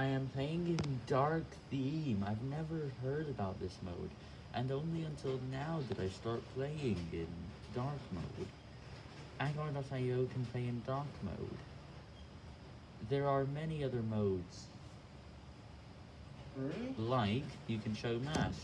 I am playing in Dark Theme. I've never heard about this mode, and only until now did I start playing in Dark mode. Agar.io can play in Dark mode. There are many other modes, like you can show mass.